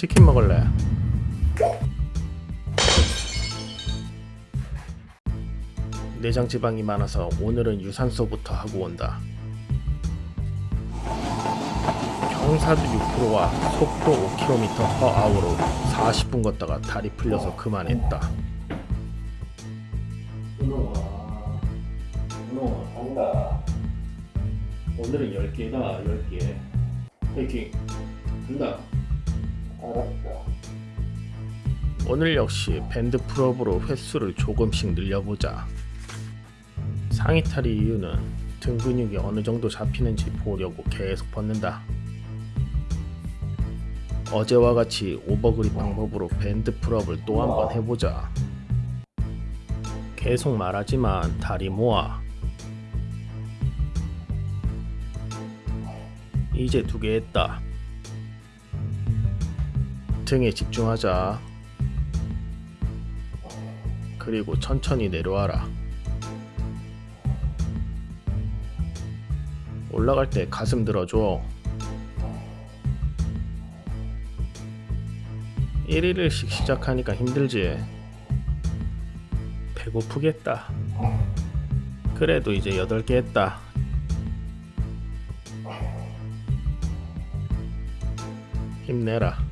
치킨 먹을래? 내장 지방이 많아서 오늘은 유산소부터 하고 온다. 경사도 6%와 속도 5km/h로 40분 걷다가 다리 풀려서 그만했다. 은호아, 은호아, 간다. 오늘은 10개다, 10개. 화이팅! 간다. 오늘 역시 밴드 pull-up으로 횟수를 조금씩 늘려보자. 상의 탈의 이유는 등 근육이 어느 정도 잡히는지 보려고 계속 벗는다. 어제와 같이 overgrip 방법으로 밴드 pull-up을 또 한번 해보자. 계속 말하지만 다리 모아. 이제 두 개 했다. 등에 집중하자. 그리고 천천히 내려와라. 올라갈 때 가슴 들어줘. 1일씩 시작하니까 힘들지. 배고프겠다. 그래도 이제 8개 했다. 힘내라.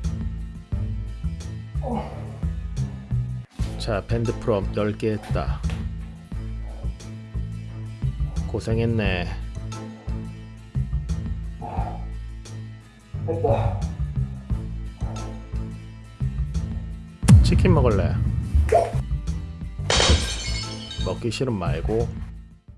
자, 밴드 프롬 10개 했다. 고생했네. 했다. 치킨 먹을래? 먹기 싫음 말고